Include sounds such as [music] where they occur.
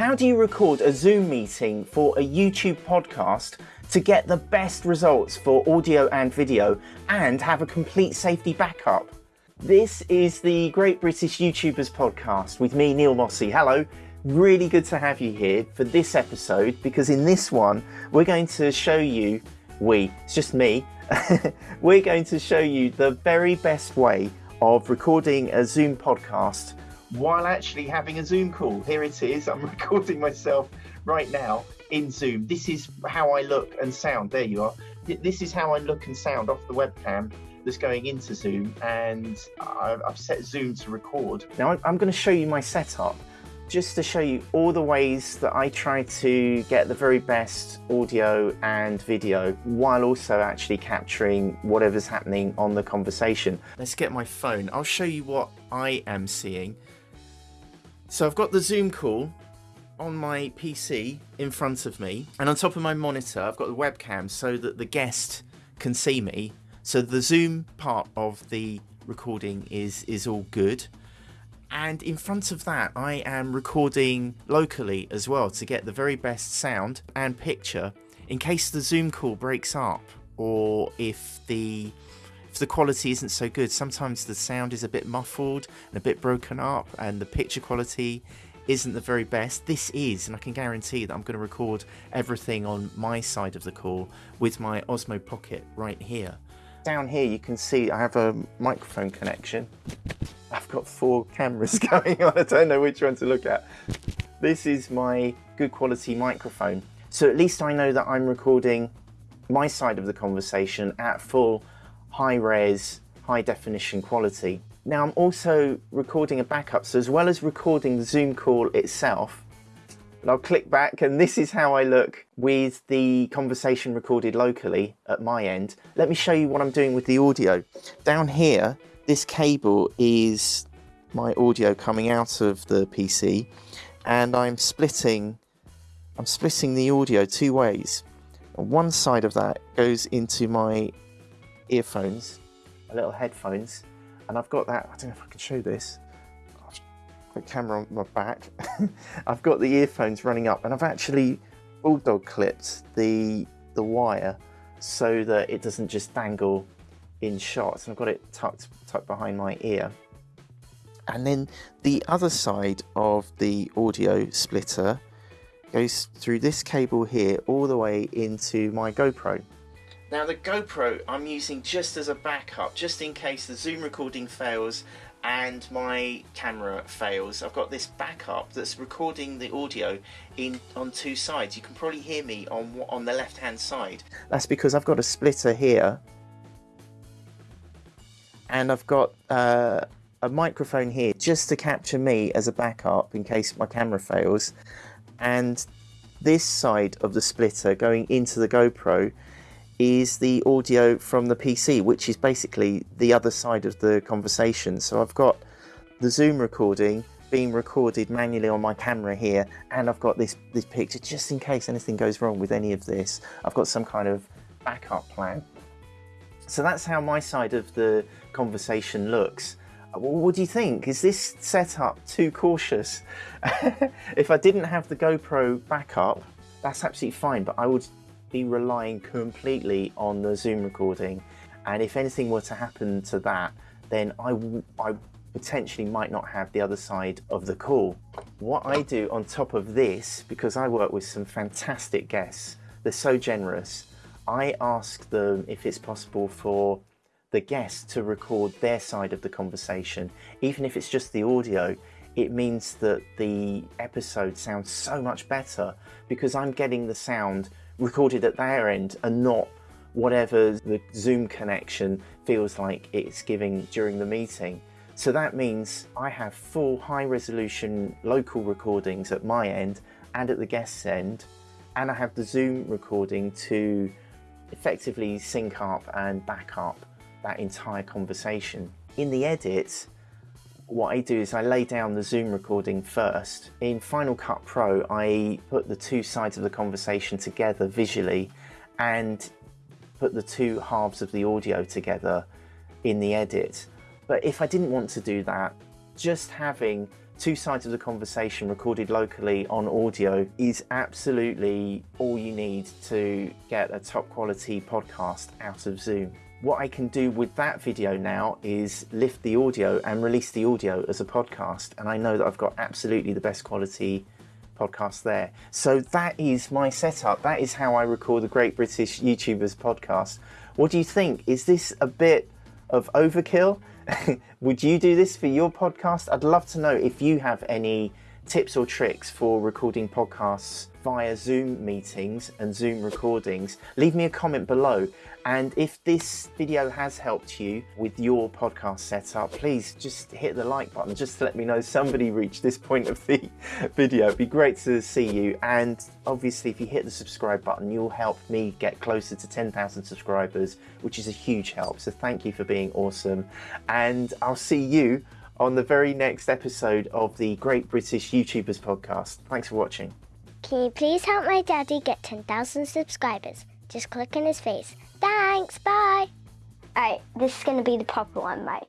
How do you record a Zoom meeting for a YouTube podcast to get the best results for audio and video and have a complete safety backup? This is the Great British YouTubers podcast with me, Neil Mossey. Hello. Really good to have you here for this episode because in this one, we're going to show you, we, it's just me, [laughs] we're going to show you the very best way of recording a Zoom podcast while actually having a Zoom call. Here it is. I'm [laughs] recording myself right now in Zoom. This is how I look and sound. There you are. This is how I look and sound off the webcam that's going into Zoom, and I've set Zoom to record. Now I'm going to show you my setup just to show you all the ways that I try to get the very best audio and video while also actually capturing whatever's happening on the conversation. Let's get my phone. I'll show you what I am seeing. So I've got the Zoom call on my PC in front of me and on top of my monitor I've got the webcam so that the guest can see me. So the Zoom part of the recording is is all good and in front of that I am recording locally as well to get the very best sound and picture in case the Zoom call breaks up or if the if the quality isn't so good sometimes the sound is a bit muffled and a bit broken up and the picture quality isn't the very best this is and I can guarantee that I'm going to record everything on my side of the call with my Osmo Pocket right here down here you can see I have a microphone connection I've got four cameras [laughs] going on. I don't know which one to look at. This is my good quality microphone. So at least I know that I'm recording my side of the conversation at full high res, high definition quality. Now I'm also recording a backup. So as well as recording the Zoom call itself, and I'll click back and this is how I look with the conversation recorded locally at my end. Let me show you what I'm doing with the audio. Down here, this cable is my audio coming out of the PC and I'm splitting I'm splitting the audio two ways. One side of that goes into my earphones, my little headphones, and I've got that, I don't know if I can show this, the camera on my back. [laughs] I've got the earphones running up and I've actually bulldog clipped the the wire so that it doesn't just dangle in shots and I've got it tucked, tucked behind my ear. And then the other side of the audio splitter goes through this cable here all the way into my GoPro. Now the GoPro I'm using just as a backup, just in case the Zoom recording fails and my camera fails. I've got this backup that's recording the audio in on two sides. You can probably hear me on on the left hand side. That's because I've got a splitter here and I've got uh, a microphone here just to capture me as a backup in case my camera fails and this side of the splitter going into the GoPro is the audio from the PC which is basically the other side of the conversation so I've got the Zoom recording being recorded manually on my camera here and I've got this this picture just in case anything goes wrong with any of this I've got some kind of backup plan so that's how my side of the conversation looks. Uh, what do you think? Is this setup too cautious? [laughs] if I didn't have the GoPro backup, that's absolutely fine, but I would be relying completely on the Zoom recording. And if anything were to happen to that, then I, I potentially might not have the other side of the call. What I do on top of this, because I work with some fantastic guests, they're so generous, I ask them if it's possible for the guest to record their side of the conversation. Even if it's just the audio, it means that the episode sounds so much better because I'm getting the sound recorded at their end and not whatever the Zoom connection feels like it's giving during the meeting. So that means I have full high resolution local recordings at my end and at the guest's end and I have the Zoom recording to effectively sync up and back up that entire conversation. In the edit, what I do is I lay down the Zoom recording first. In Final Cut Pro, I put the two sides of the conversation together visually and put the two halves of the audio together in the edit. But if I didn't want to do that, just having two sides of the conversation recorded locally on audio is absolutely all you need to get a top quality podcast out of Zoom. What I can do with that video now is lift the audio and release the audio as a podcast and I know that I've got absolutely the best quality podcast there. So that is my setup. That is how I record the Great British YouTubers podcast. What do you think? Is this a bit of overkill? [laughs] Would you do this for your podcast? I'd love to know if you have any tips or tricks for recording podcasts via Zoom meetings and Zoom recordings, leave me a comment below. And if this video has helped you with your podcast setup, please just hit the like button just to let me know somebody reached this point of the [laughs] video. It'd be great to see you. And obviously, if you hit the subscribe button, you'll help me get closer to 10,000 subscribers, which is a huge help. So thank you for being awesome. And I'll see you on the very next episode of the Great British YouTubers podcast. Thanks for watching. Can you please help my daddy get 10,000 subscribers? Just click on his face. Thanks, bye. Alright, this is going to be the proper one, right?